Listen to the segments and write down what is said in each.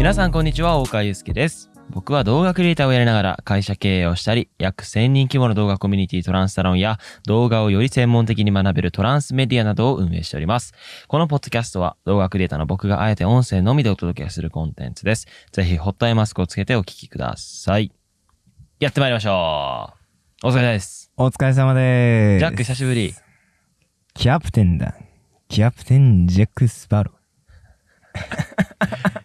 皆さんこんにちは大川祐介です。僕は動画クリエイターをやりながら会社経営をしたり約1000人規模の動画コミュニティトランスサロンや動画をより専門的に学べるトランスメディアなどを運営しております。このポッドキャストは動画クリエイターの僕があえて音声のみでお届けするコンテンツです。ぜひホットアイマスクをつけてお聞きください。やってまいりましょう。お疲れ様です。お疲れ様でーす。ジャック久しぶり。キャプテンだ。キャプテンジャック・スパロ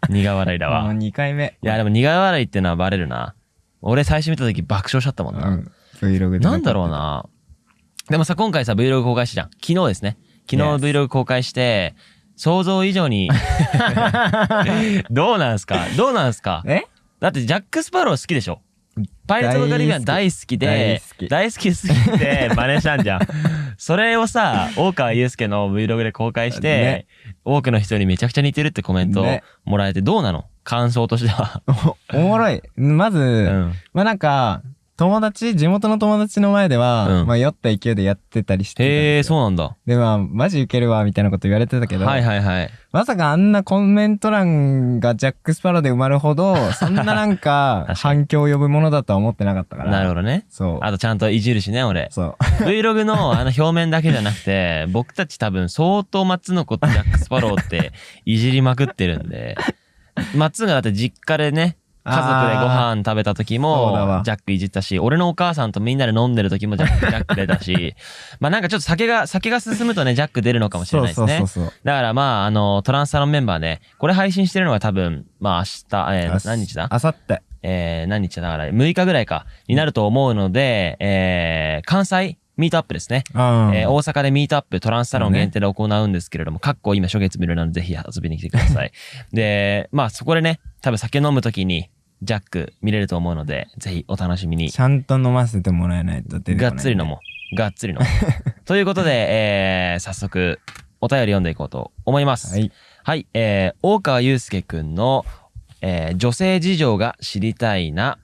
苦笑いだー。もうわ2回目。いやでも苦笑いってのはバレるな俺最初見た時爆笑しちゃったもんな、うん。Vlog で。なんだろう。な。でもさ、今回さ、Vlog 公開したじゃん。昨日ですね。昨日 Vlog 公開して、想像以上に どうなんすか？どうなんすか？え？だってジャック・スパロー好きでしょ？パイレーツ・オブ・カリビアン大好きで、大大好きすぎて真似したんじゃん。それをさ、大川祐介の Vlog で公開して、ね多くの人にめちゃくちゃ似てるってコメントをねもらえてどうなの？感想としては。おおもろい。まず、うん。まあなんか、友達、地元の友達の前では、うんまあ酔った勢いでやってたりしてたんへえ、ですよそうなんだ。で、まあ、マジウケるわ、みたいなこと言われてたけど、はいはいはい。まさかあんなコメント欄がジャック・スパローで埋まるほど、そんななんか確かに反響を呼ぶものだとは思ってなかったから。なるほどね。そう。あとちゃんといじるしね、俺。そう。Vlog のあの表面だけじゃなくて、僕たち多分相当松の子とジャック・スパローっていじりまくってるんで、松がだって実家でね、家族でご飯食べた時もわジャックいじったし、俺のお母さんとみんなで飲んでる時もジャック ジャック出たし、まあなんかちょっと酒が、酒が進むとね、ジャック出るのかもしれないですね。だからまあ、あの、トランスサロンメンバーね、これ配信してるのが多分、まあ明日、えー何日だ？あさって。えー、何日だ？だから6日ぐらいか、になると思うので、えー、関西ミートアップですね。うん。えー大阪でミートアップトランスサロン限定で行うんですけれども、かっこ今初月見るなのでぜひ遊びに来てください。で、まあそこでね、多分酒飲むときにジャック見れると思うので、ぜひお楽しみに。ちゃんと飲ませてもらえないと出てこながいっつり飲もう。がっつり飲もう。ということで、えー、早速、お便り読んでいこうと思います。はい。はい、えー、大川祐介くんの、えー、女性事情が知りたいな、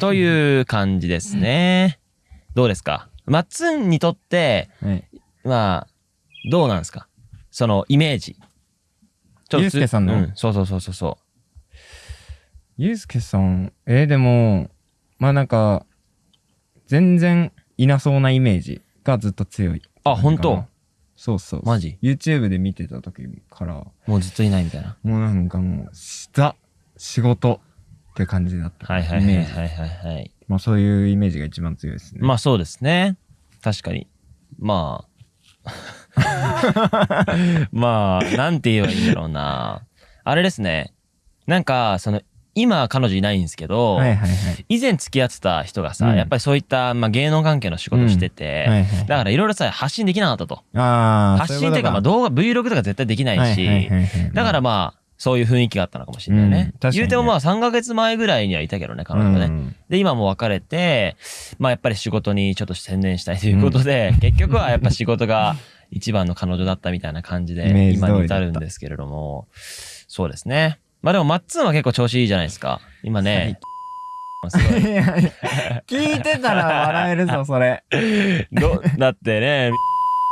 という感じですね。どうですか？マッツンにとって、はい。まあ、どうなんですか？そのイメージ。ちょっとつ祐介さんの？うん、そうそうそうそうそゆうすけさん、えー、でも、まあなんか、全然いなそうなイメージがずっと強い。あ本当？そうそう。マジ ?YouTube で見てた時から、う。もうずっといないみたいな。もうなんかもう、ザ、仕事って感じだった。はいはいはいはいはい。まあそういうイメージが一番強いですね。まあそうですね。確かに。まあ。まあ、なんて言えばいいんだろうな。あれですね。なんか、その、今彼女いないんですけど、はいはいはい。以前付き合ってた人がさ、うんやっぱりそういった、まあ、芸能関係の仕事してて、はいはい。だからいろいろさ、発信できなかったと。発信っていうか、まあ動画、Vlog とか絶対できないし、はいはいはいはいだからまあ、そういう雰囲気があったのかもしれないね。うんね言うてもまあ3ヶ月前ぐらいにはいたけどね、彼女がね。うんで、今も別れて、まあやっぱり仕事にちょっと専念したいということで、結局はやっぱ仕事が一番の彼女だったみたいな感じで、今に至るんですけれども、そうですね。まあでもマッツンは結構調子いいじゃないですか。今ね、い。いやいや聞いてたら笑えるぞ、それ。どだってね、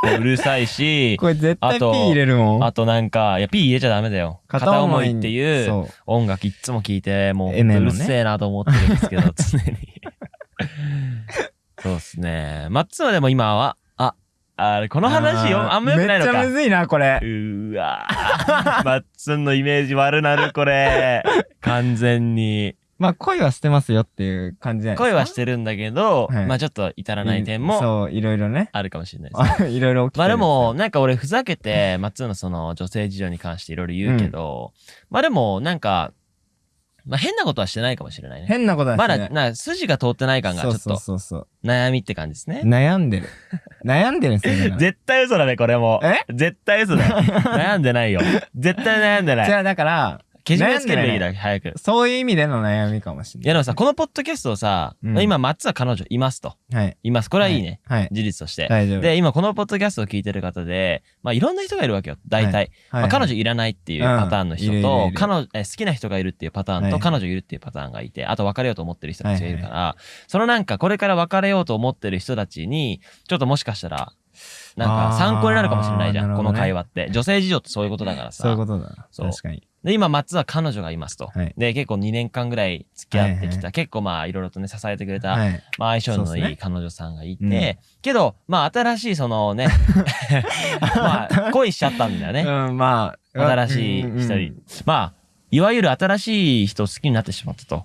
うるさいし、これ絶対あ P と入れるもん。あとなんか、いや、P 入れちゃダメだよ。片思いっていう音楽いっつも聞いて、もう、うるせえなと思ってるんですけど、常に。そうっすね。マッツンはでも今は、あ、この話よ、ーあんま良くないのかめっちゃむ。ずいな、これう。ーわー マッツンのイメージ悪なる、これ。完全に。まあ、恋はしてますよっていう感じじゃない恋はしてるんだけど、はいまあちょっと至らるない点もそう、いろいろね。あるかもしれないですね。あ いろいろ起きてるまあでも、、なんか俺ふざけて、マッツンのその女性事情に関していろいろ言うけど、まあでも、なんか、まあ変なことはしてないかもしれないね。変なことはましてない。だ、な、筋が通ってない感がちょっそうそうとそうそう。悩みって感じですね。悩んでる。悩んでるんですよ。だから絶対嘘だね、これも。え？絶対嘘だよ。悩んでないよ。絶対悩んでない。じゃあ、だから、けじめつけるべきだ、早く。そういう意味での悩みかもしれない。いやでもさ、このポッドキャストをさ、うんまあ今、マッツは彼女いますと。はい。います。これはいいね。はい。はい。事実として。大丈夫。で、今このポッドキャストを聞いてる方で、まあいろんな人がいるわけよ。大体。はいまあ、彼女いらないっていうパターンの人うんいるいるとい、る彼女、え好きな人がいるっていうパターンと、はい彼女いるっていうパターンがいて、あと別れようと思ってる人たちがいるから、そのなんかこれから別れようと思ってる人たちに、ちょっともしかしたら、なんか参考になるかもしれないじゃん、この会話って。女性事情ってそういうことだからさ。そういうことだな。そう確かに。で、今、松は彼女がいますと。はいで、結構2年間ぐらい付き合ってきた、はいはい結構まあ、いろいろとね、支えてくれた、はい。まあ、相性のいい彼女さんがいて、うんけど、まあ、新しいそのね、まあ、恋しちゃったんだよね。うん、まあ。新しい人に。まあ、いわゆる新しい人を好きになってしまったと。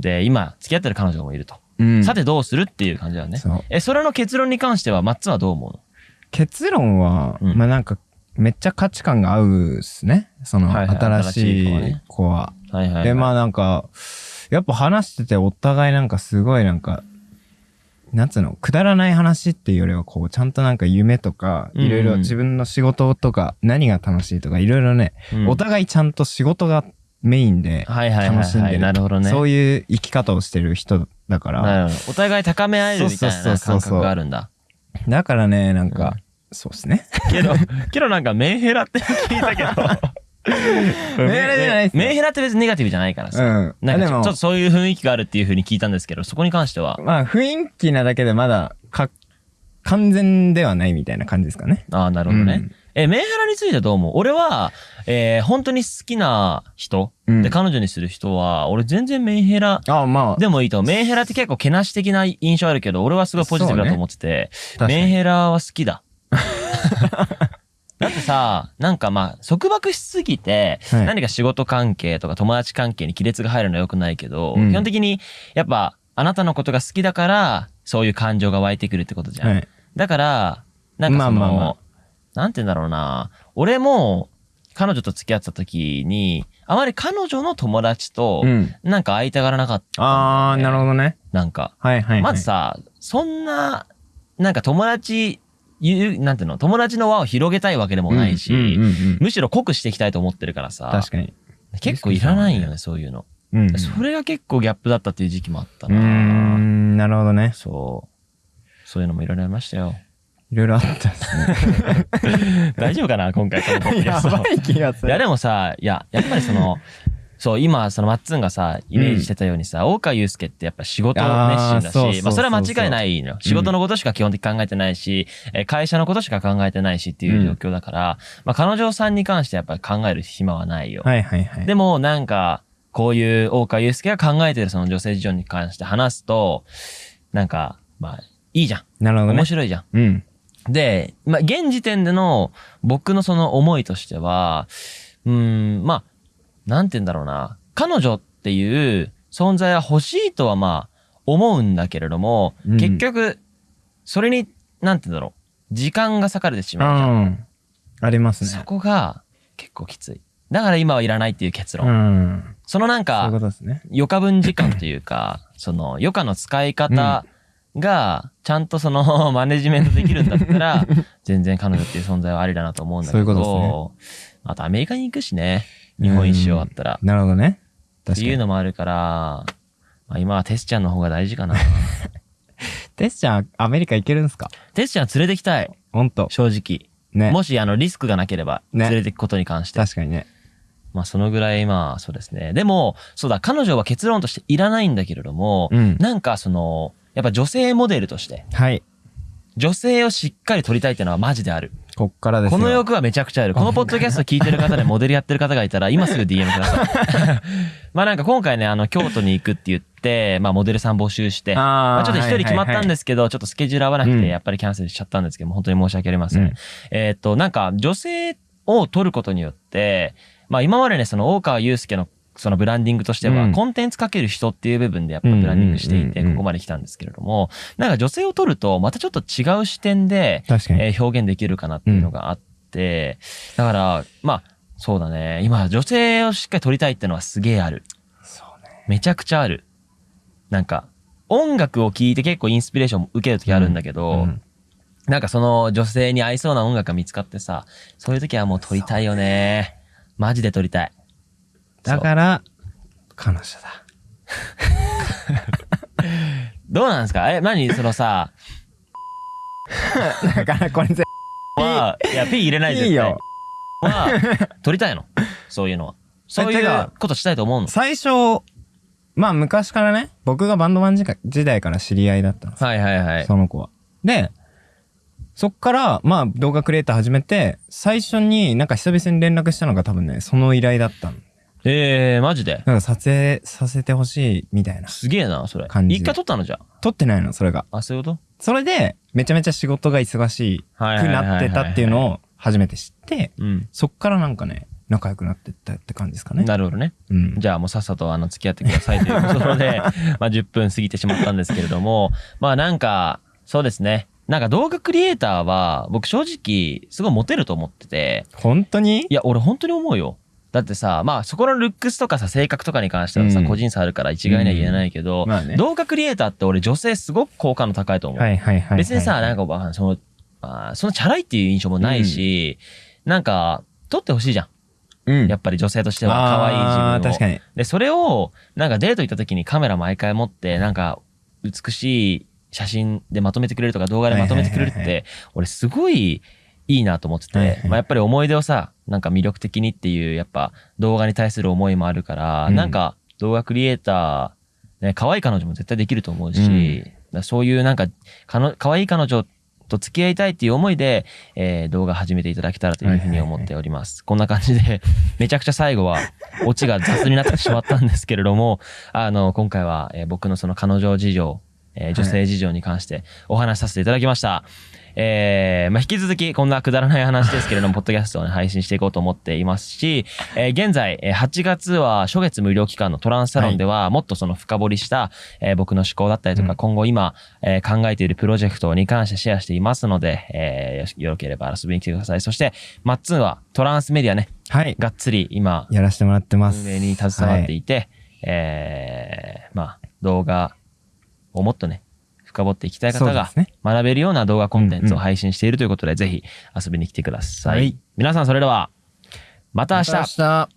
で、今、付き合ってる彼女もいると。うん。さてどうするっていう感じだよね。そう。え、それの結論に関しては、マッツンはどう思うの？結論は、うんまあなんか、めっちゃ価値観が合うっすね。その、はいはい新しい子はは。はいはい、はい。で、まあなんか、やっぱ話しててお互いなんかすごいなんか、なんつうの、くだらない話っていうよりはこう、ちゃんとなんか夢とか、うんうんいろいろ自分の仕事とか、何が楽しいとか、いろいろね、うんお互いちゃんと仕事がメインで。楽しんでる。なるほどね。そういう生き方をしてる人だから。お互い高め合えるみたいそうそなうそうそう感覚があるんだ。だからね、なんか、そうですね。けど、けどなんかメンヘラって聞いたけど。メンヘラじゃないっすよメンヘラって別にネガティブじゃないからさ。うん。なんかちょっとそういう雰囲気があるっていう風に聞いたんですけど、そこに関しては。まあ、雰囲気なだけでまだ、か、完全ではないみたいな感じですかね。ああ、なるほどね。うんえ、メンヘラについてはどう思う？俺は、えー本当に好きな人、うんで彼女にする人は、俺全然メンヘラああ、まあ、でもいいと。メンヘラって結構けなし的な印象あるけど、俺はすごいポジティブだと思ってて、確かにメンヘラは好きだ。だってさ、なんかまあ、束縛しすぎて、はい何か仕事関係とか友達関係に亀裂が入るのは良くないけど、うん基本的に、やっぱ、あなたのことが好きだから、そういう感情が湧いてくるってことじゃん。はい。だから、なんかその、まあまあまあなんて言うんだろうな。俺も、彼女と付き合ってた時に、あまり彼女の友達とう、ん。なんか会いたがらなかったんだよね、ああ、なるほどね。なんか。はいはい、はい。まずさ、そんな、なんか友達、言う、なんていうの、友達の輪を広げたいわけでもないし、うんうんうんうんむしろ濃くしていきたいと思ってるからさ、確かに。結構いらないよね、そういうの。うん。うそれが結構ギャップだったっていう時期もあったーな。ん、なるほどね。そう。そういうのもいろいろありましたよ。いろいろあったですね。大丈夫かな今回このポッドキャストい気がすいやでもさ、いや、やっぱりその、そう、今、そのマッツンがさ、イメージしてたようにさ、大川祐介ってやっぱ仕事熱心だし、まあそれは間違いないのよ。仕事のことしか基本的に考えてないし、えー会社のことしか考えてないしっていう状況だから、まあ彼女さんに関してやっぱり考える暇はないよ。はいはいはい。でもなんか、こういう大川祐介が考えてるその女性事情に関して話すと、なんか、まあ、いいじゃん。なるほどね面。白いじゃん。うん。で、まあ、現時点での僕のその思いとしては、うーん、まあ、なんて言うんだろうな。彼女っていう存在は欲しいとはまあ、思うんだけれども、うん結局、それに、なんて言うんだろう。時間が割かれてしまうじゃん。うん。ありますそね。こが結構きつい。だから今はいらないっていう結論。うん。そのなんかね。余暇分時間というか、その余暇の使い方が、ちゃんとその マネジメントできるんだったら、全然彼女っていう存在はありだなと思うんだけど、そういうことですあとアメリカに行くしね、日本一周終わったら。なるほどね。っていう。のもあるから、まあ、今はテスちゃんの方が大事かな。テスちゃん、アメリカ行けるんすか？テスちゃん連れてきたい、ほんと。正直。ね。もしあのリスクがなければ、ね連れてくことに関して。確かにね。まあそのぐらいまあそうですね。でも、そうだ、彼女は結論としていらないんだけれども、うん。なんかその、やっぱ女性モデルとして、はい。女性をしっかり撮りたいっていうのはマジである。こっからですよ。この欲はめちゃくちゃある。このポッドキャスト聞いてる方で モデルやってる方がいたら、今すぐ DM ください。まあなんか今回ね、あの、京都に行くって言って、まあモデルさん募集して、まあちょっと一人決まったんはいですけど、ちょっとスケジュール合わなくうんて、やっぱりキャンセルしちゃったんですけども、本当に申し訳ありません。うんえーっと、なんか女性を撮ることによって、まあ今までね、その大川祐介のそのブランディングとしては、うんコンテンツかける人っていう部分でやっぱブランディングしていて、ここまで来たんですけれども、なんか女性を撮ると、またちょっと違う視点で。えー表現できるかなっていうのがあって、だから、まあ、そうだね。今、女性をしっかり撮りたいってのはすげえある。そうね。めちゃくちゃある。なんか、音楽を聴いて結構インスピレーションを受けるときあるんだけど、うんなんかその女性に合いそうな音楽が見つかってさ、そういう時はもう撮りたいよね。マジで撮りたい。だから、彼女だ。どうなんですか？え、何？そのさ、だからこれぜ、は、いや、P 入れないでいいよ。は、撮りたいの？そういうのは。そういうことしたいと思うの？最初、まあ昔からね、僕がバンドマン時代から知り合いだったんですよはいはいはい。その子は。で、そっから、まあ動画クリエイター始めて、最初になんか久々に連絡したのが多分ね、その依頼だったの。えー、マジで？なんか撮影させてほしいみたいな。すげえな、それ。感じ一回撮ったのじゃ撮ってないの、それが。あ。あ、そういうこそれで、めちゃめちゃ仕事が忙しとはいくなってたっていうのを初めて知って、うん。そっからなんかね、仲良くなってったって感じですかね。なるほどね。うん。じゃあもうさっさとあの付き合ってくださいということで、まあ10分過ぎてしまったんですけれども、まあなんか、そうですね。なんか動画クリエイターは僕正直すごいモテると思ってて、本当に？いや俺本当に思うよ。だってさ、まあそこのルックスとかさ、性格とかに関してはさ、うん個人差あるから一概には言えないけど、まあね。動画クリエイターって俺女性すごく好感度高いと思う。はいはいはいはい。別にさ、なんか、まあその、あーそのチャラいっていう印象もないし、なんか、撮ってほしいじゃん。うん。やっぱり女性としては可愛い自分を。確かに。で、それを、なんかデート行った時にカメラ毎回持って、なんか、美しい写真でまとめてくれるとか動画でまとめてくれるって、俺すごいいいなと思ってて、まあやっぱり思い出をさ、なんか魅力的にっていう、やっぱ動画に対する思いもあるから、うん。なんか動画クリエイター、ね、可愛い彼女も絶対できると思うし、うん。そういうなんか、かの可愛い彼女と付き合いたいっていう思いで、えー動画始めていただけたらというふうに思っております。こんな感じで、めちゃくちゃ最後は、オチが雑になってしまったんですけれども、あの、今回は、えー僕のその彼女事情、えー女性事情に関してお話しさせていただきました。えーまあ、引き続きこんなくだらない話ですけれども、ポッドキャストを、ね、配信していこうと思っていますし、えー現在、えー8月は初月無料期間のトランスサロンでは、もっとその深掘りした、えー僕の思考だったりとか、うん今後今、えー考えているプロジェクトに関してシェアしていますので、えーよろければ遊びに来てください。そして、マッツンはトランスメディアね、はい。がっつり今、やらせてもらってます。運営に携わっていて、えーまあ、動画をもっとね、深掘っていきたい方が学べるような動画コンテンツを配信しているということで、ぜひ遊びに来てください。はい。皆さんそれでは、また明日。また明日